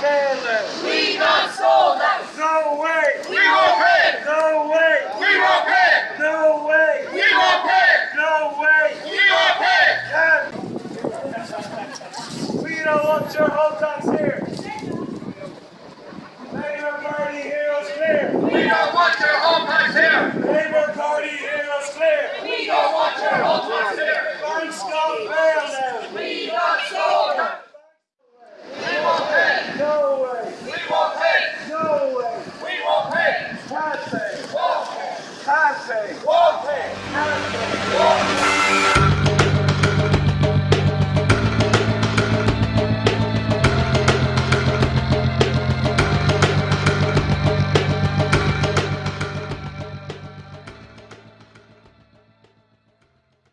Taylor. We not soldiers. No way. We won't pay. No way. We won't pay. No way. We won't pay. No way. We won't pay. We don't want your old dogs here. Lady McMurray Heroes here. We don't say,